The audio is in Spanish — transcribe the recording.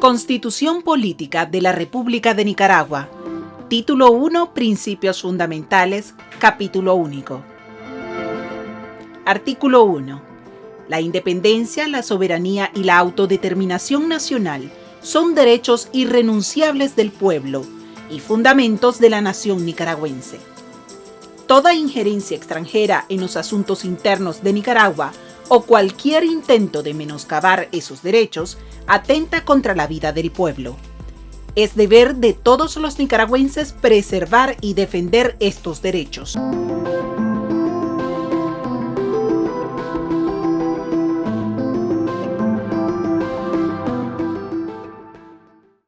Constitución Política de la República de Nicaragua. Título 1. Principios Fundamentales. Capítulo único. Artículo 1. La independencia, la soberanía y la autodeterminación nacional son derechos irrenunciables del pueblo y fundamentos de la nación nicaragüense. Toda injerencia extranjera en los asuntos internos de Nicaragua o cualquier intento de menoscabar esos derechos atenta contra la vida del pueblo. Es deber de todos los nicaragüenses preservar y defender estos derechos.